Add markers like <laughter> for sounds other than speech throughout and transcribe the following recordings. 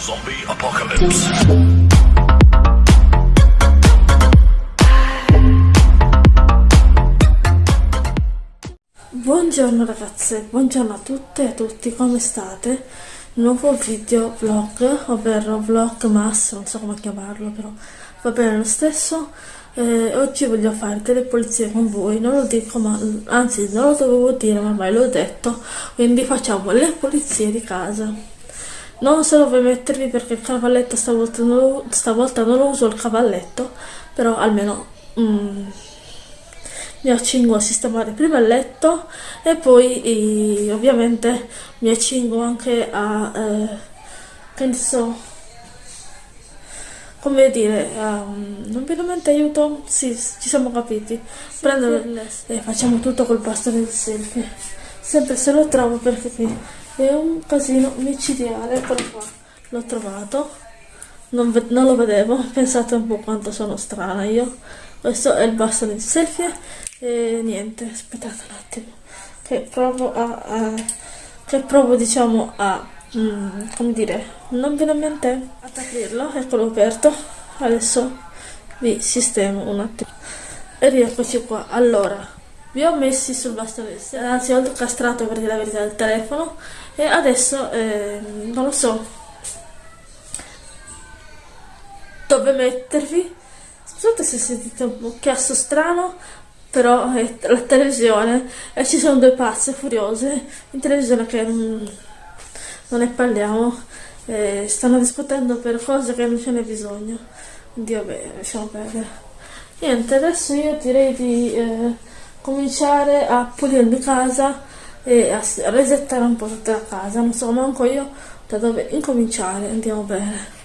Zombie Apocalypse. Buongiorno ragazze, buongiorno a tutte e a tutti, come state? Nuovo video vlog, ovvero vlog mass, non so come chiamarlo però va bene lo stesso. Eh, oggi voglio fare delle pulizie con voi, non lo dico ma anzi non lo dovevo dire ma ormai l'ho detto, quindi facciamo le pulizie di casa. Non so dove mettervi perché il cavalletto stavolta non lo, stavolta non lo uso il cavalletto, però almeno... Mm, mi accingo a sistemare prima il letto e poi e, ovviamente mi accingo anche a eh, che ne so come dire um, non veramente aiuto. Sì ci siamo capiti. Prendo sì. e facciamo tutto col bastone del selfie. Sempre se lo trovo perché qui è un casino micidiale eccolo qua l'ho trovato. Non, non lo vedevo <laughs> pensate un po' quanto sono strana io. Questo è il bastone di selfie e niente aspettate un attimo che provo a, a che provo diciamo a mm, come dire non viene in mente ad aprirlo eccolo aperto. Adesso vi sistemo un attimo. E rieccoci qua. Allora vi ho messi sul bastone anzi ho castrato per dire la verità del telefono e adesso eh, non lo so dove mettervi. Scusate se sentite un chiasso strano però è la televisione e ci sono due pazze furiose in televisione che non, non ne parliamo eh, stanno discutendo per cose che non ce n'è bisogno. Quindi vabbè lasciamo perdere. Niente adesso io direi di eh, cominciare a pulirmi casa e a resettare un po' tutta la casa. Non so manco io da dove incominciare. Andiamo bene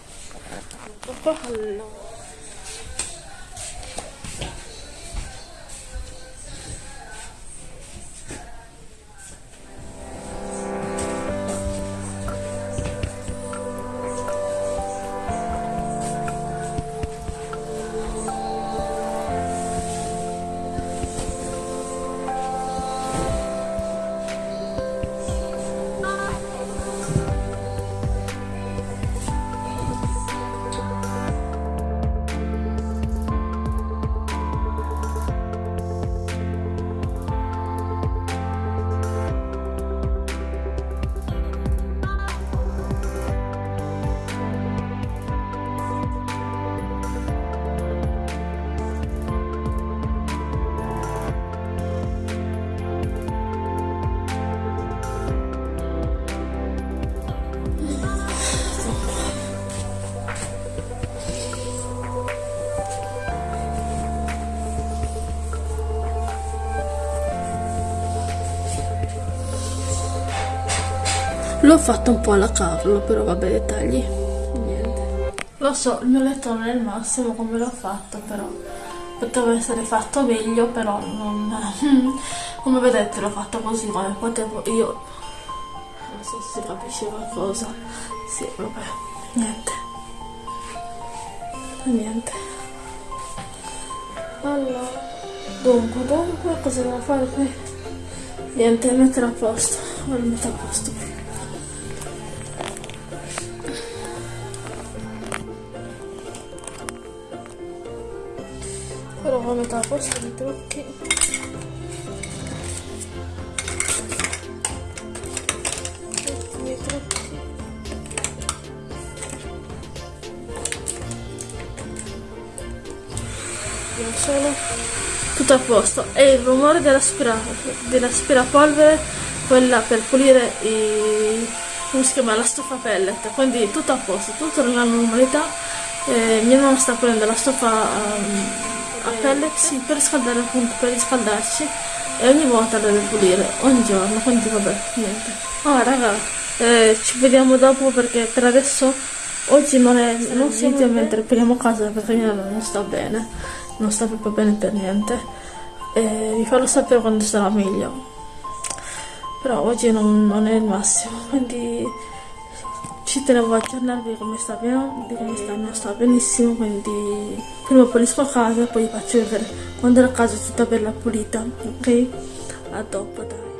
L'ho fatto un po' alla cavolo, però vabbè, dettagli. Niente. Lo so, il mio letto non è il massimo come l'ho fatto, però poteva essere fatto meglio, però non... <laughs> come vedete l'ho fatto così come potevo io. Non so se si capisce qualcosa. Sì, vabbè, niente. Niente. Allora, dunque, dunque, cosa devo fare qui? Niente, mettere a posto. Ora metto a posto. Ho metà posto di trucchi i trucchi non sono tutto a posto. E il rumore dell'aspirapolvere quella per pulire i come si chiama? La stufa pellet. Quindi tutto a posto tutto nella normalità. Eh, mia mamma sta prendendo la stufa um, a pelle sì, per riscaldare appunto, per riscaldarci e ogni volta la devo pulire, ogni giorno, quindi vabbè, niente. Ah raga, eh, ci vediamo dopo perché per adesso oggi non è non video mentre puliamo casa perché io non sta bene, non sta proprio bene per niente. E vi farò sapere quando sarà meglio. Però oggi non, non è il massimo, quindi ci tenevo a aggiornarvi come sta bene, di come sta, non sta benissimo, quindi prima pulisco a casa, poi faccio vedere quando la casa è tutta bella pulita, ok? A dopo, dai.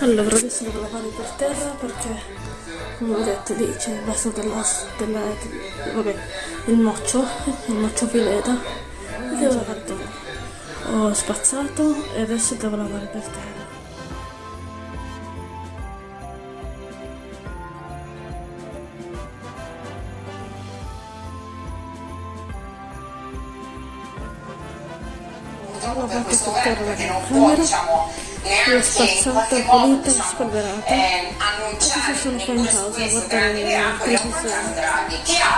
Allora adesso devo lavare per terra perché come ho detto lì c'è il vaso della, della, vabbè, il moccio, il moccio pileta e devo lavare tutto. Ho spazzato e adesso devo lavare per terra. Ho lavato per terra la camera diciamo, l'ho spazzata, pulita, spolverata. Adesso sono qua in pausa a guardare la televisione.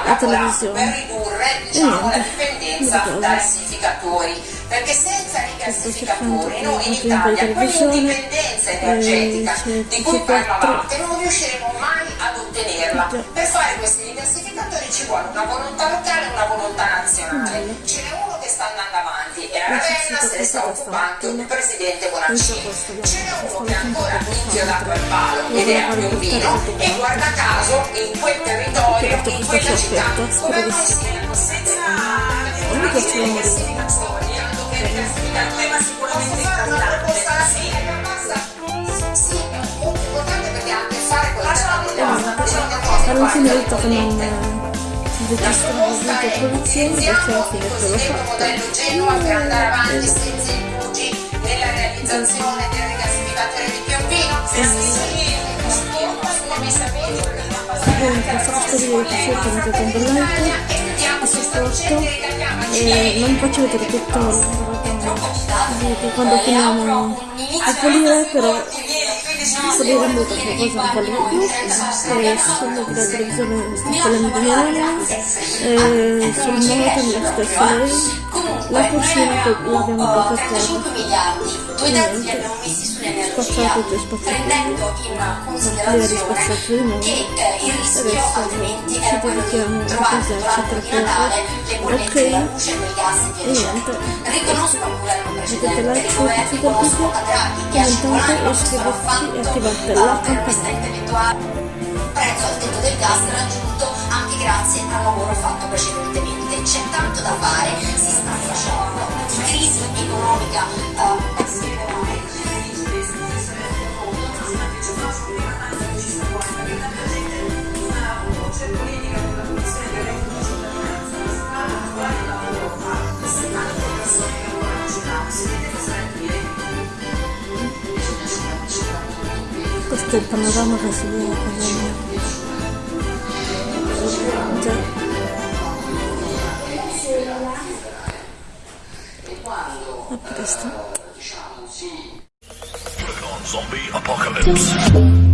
la televisione. per ridurre diciamo, la niente, dipendenza mi riposo. perché senza i gassificatori noi in Italia quell'indipendenza eh, energetica di cui TG4. parlavate non riusciremo mai ad ottenerla per fare questi rigassificatori ci vuole una volontà locale se ne sta occupando il presidente Bonaccini ce n'è questo uno che è ancora inchiodato al palo ed è a per Piombino e guarda. caso in quel territorio in quella città come sì. siamo senza Non mi piace la morire. ma sicuramente fare una proposta? Alla fine sì, è molto importante perché ha a che fare con la Alla fine ho eh, il video produzione perché alla fine l'ho fatto. Genova per andare avanti senza indugi nella realizzazione del rigassificatore di Piombino Comunque faccio video di un bel like e supporto e non faccio vedere tutto quando finiamo di pulire però pulire è molto qualcosa un po' di più e sono che la televisione sta pulendo di anni e sul moto lo stesso lei la cucina poi l'abbiamo portata a terra 45 miliardi, due terzi li abbiamo messi sull'energia, spazzato spazzato prendendo in considerazione di che eh, il rischio altrimenti era quello di trovare durante il Natale le bollette della luce, del gas e via e dicendo. Riconosco al governo precedente, questo riconosco video a Draghi che ha commentate e scivolato sarà iscrivetevi e fatto la per questa intellettuale prezzo al tetto del gas raggiunto anche grazie al lavoro fatto precedentemente. C'è tanto da fare, si sta facendo. Di crisi economica eh, il panorama che si vede con già. A presto Zombie apocalypse.